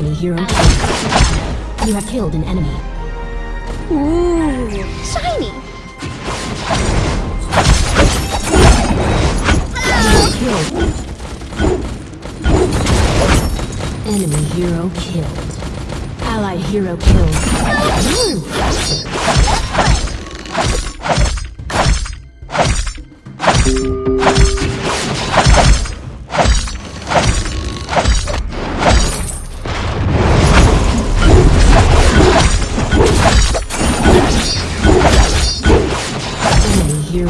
hero killed. You have killed an enemy. Ooh, shiny. Killed. Enemy hero killed. Ally hero killed. Ooh. Hero.